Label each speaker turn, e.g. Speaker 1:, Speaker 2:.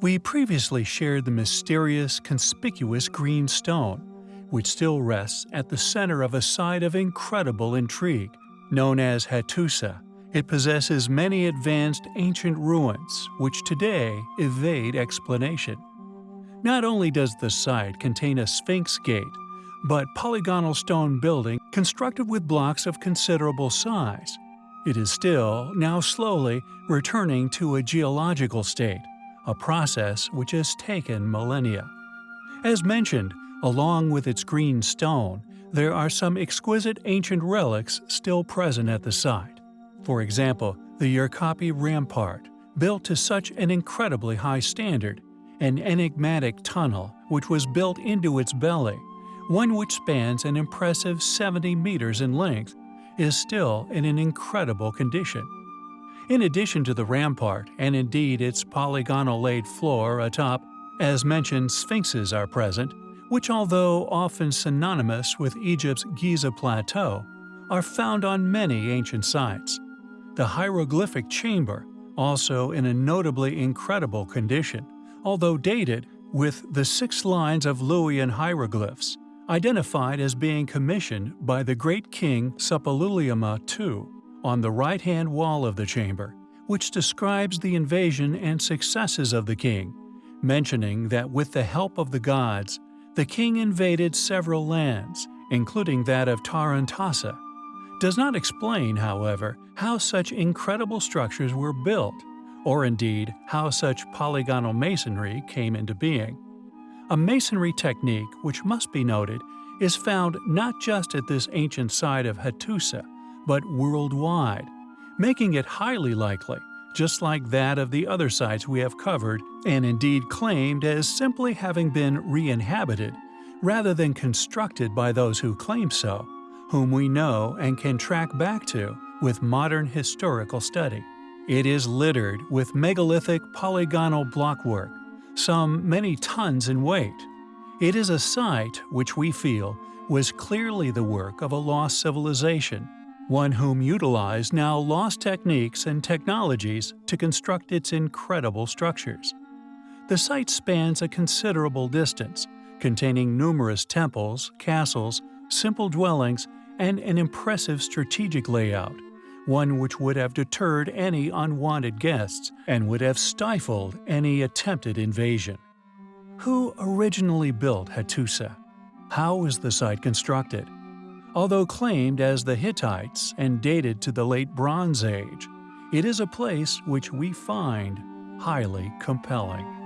Speaker 1: We previously shared the mysterious, conspicuous green stone, which still rests at the center of a site of incredible intrigue. Known as Hattusa, it possesses many advanced ancient ruins which today evade explanation. Not only does the site contain a Sphinx gate, but polygonal stone building constructed with blocks of considerable size. It is still, now slowly, returning to a geological state, a process which has taken millennia. As mentioned, along with its green stone, there are some exquisite ancient relics still present at the site. For example, the Yerkapi Rampart, built to such an incredibly high standard, an enigmatic tunnel which was built into its belly, one which spans an impressive 70 meters in length, is still in an incredible condition. In addition to the rampart and indeed its polygonal laid floor atop, as mentioned sphinxes are present, which although often synonymous with Egypt's Giza Plateau, are found on many ancient sites. The hieroglyphic chamber, also in a notably incredible condition, although dated, with the six lines of Luwian hieroglyphs, identified as being commissioned by the great king Suppiluliuma II on the right-hand wall of the chamber, which describes the invasion and successes of the king, mentioning that with the help of the gods, the king invaded several lands, including that of Tarhuntassa. Does not explain, however, how such incredible structures were built, or indeed how such polygonal masonry came into being. A masonry technique which must be noted is found not just at this ancient site of Hattusa, but worldwide, making it highly likely, just like that of the other sites we have covered and indeed claimed as simply having been re-inhabited, rather than constructed by those who claim so, whom we know and can track back to with modern historical study. It is littered with megalithic polygonal blockwork, some many tons in weight. It is a site which we feel was clearly the work of a lost civilization, one whom utilized now lost techniques and technologies to construct its incredible structures. The site spans a considerable distance, containing numerous temples, castles, simple dwellings, and an impressive strategic layout, one which would have deterred any unwanted guests and would have stifled any attempted invasion. Who originally built Hattusa? How was the site constructed? Although claimed as the Hittites and dated to the late Bronze Age, it is a place which we find highly compelling.